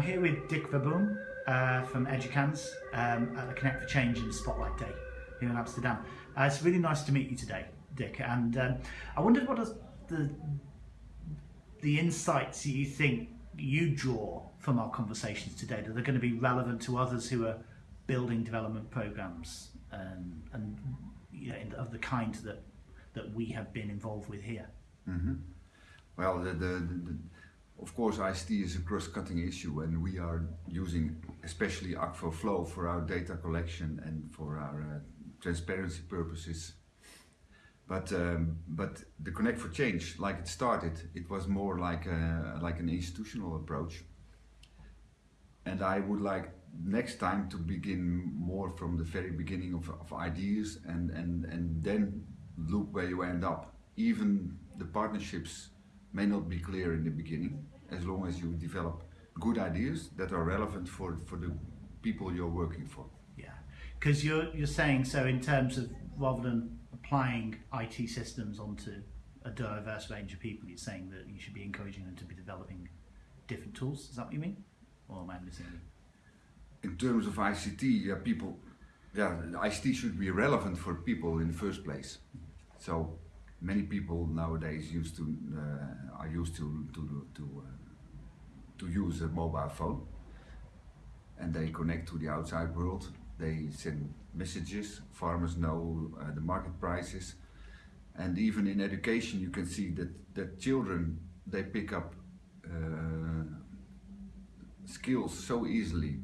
I'm here with Dick Verboom uh, from Edukans um, at the Connect for Change in Spotlight Day here in Amsterdam. Uh, it's really nice to meet you today, Dick. And um, I wondered what are the the insights you think you draw from our conversations today that are going to be relevant to others who are building development programs um, and you know, of the kind that that we have been involved with here. Mm -hmm. Well, the, the, the, of course ICT is a cross-cutting issue and we are using especially Akvo Flow for our data collection and for our uh, transparency purposes. But, um, but the Connect for Change, like it started, it was more like, a, like an institutional approach. And I would like next time to begin more from the very beginning of, of ideas and, and, and then look where you end up. Even the partnerships may not be clear in the beginning, as long as you develop good ideas that are relevant for, for the people you're working for. Yeah, because you're, you're saying so in terms of rather than applying IT systems onto a diverse range of people, you're saying that you should be encouraging them to be developing different tools. Is that what you mean? Or am I missing In terms of ICT, yeah, people, yeah, ICT should be relevant for people in the first place. Mm-hmm. So many people nowadays used to uh, are used to to to uh, to use a mobile phone, and they connect to the outside world. They send messages. Farmers know uh, the market prices, and even in education, you can see that that children they pick up uh, skills so easily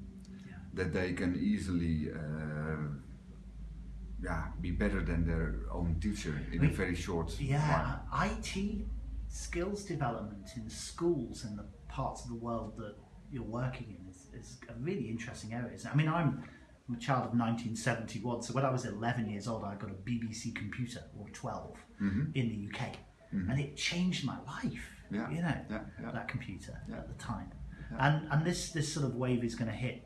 yeah. that they can easily uh, yeah, be better than their own teacher in a very short yeah time. IT skills development in schools in the parts of the world that you're working in is, is a really interesting area. I mean, I'm, I'm a child of 1971, so when I was 11 years old, I got a BBC computer, or 12, mm -hmm. in the UK, mm -hmm. and it changed my life. Yeah. You know, yeah, yeah. that computer at the time, and and this this sort of wave is going to hit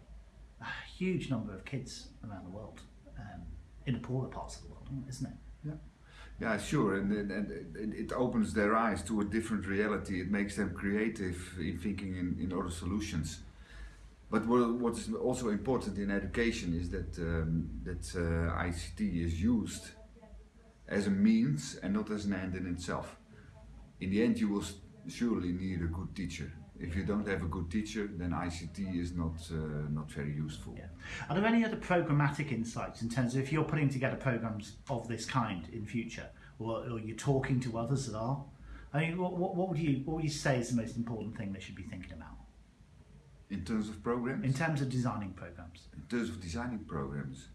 a huge number of kids around the world. Um, in the poorer parts of the world, isn't it? Yeah. Yeah, sure, and, and, and, it opens their eyes to a different reality. It makes them creative in thinking in, in other solutions. But what, is also important in education is that um, that uh, ICT is used as a means and not as an end in itself. In the end, you will surely need a good teacher if you don't have a good teacher, then ICT is not uh, not very useful. Yeah. Are there any other programmatic insights in terms of if you're putting together programs of this kind in future, or, or you're talking to others that are? I mean, what, what, would you what would you say is the most important thing they should be thinking about? In terms of programs? In terms of designing programs. In terms of designing programs.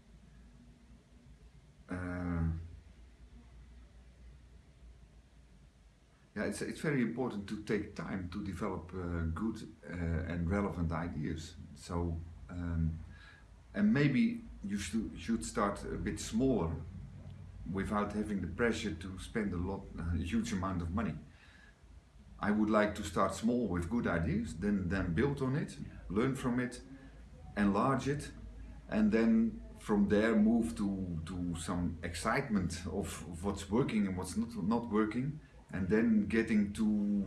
Yeah, it's, it's very important to take time to develop uh, good uh, and relevant ideas. So, um, and maybe you should, should start a bit smaller without having the pressure to spend a lot, a huge amount of money. I would like to start small with good ideas, then, then build on it, learn from it, enlarge it, and then from there move to, to some excitement of, of what's working and what's not, not working and then getting to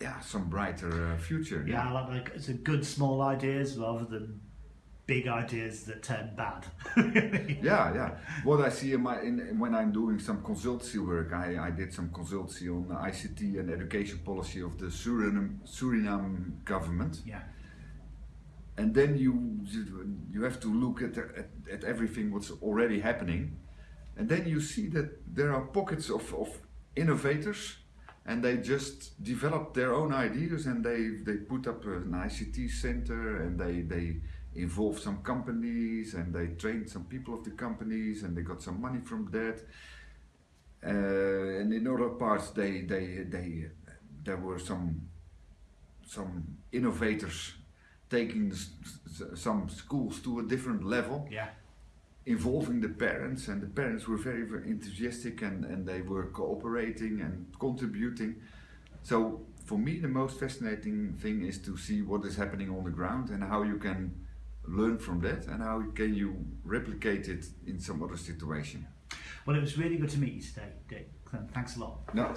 yeah some brighter uh, future. Yeah, yeah. like, like it's a good small ideas rather than big ideas that turn bad. yeah, yeah. What I see in my in, when I'm doing some consultancy work, I, I did some consultancy on the ICT and education policy of the Suriname Suriname government. Yeah. And then you you have to look at, at, at everything what's already happening, and then you see that there are pockets of, of innovators and they just develop their own ideas and they they put up an ICT center and they they involve some companies and they train some people of the companies and they got some money from that. Uh, and in other parts they they they there were some some innovators taking some schools to a different level. Yeah involving the parents and the parents were very, very enthusiastic and, and they were cooperating and contributing. So for me the most fascinating thing is to see what is happening on the ground and how you can learn from that and how can you replicate it in some other situation. Well it was really good to meet you today Dick. Thanks a lot. No.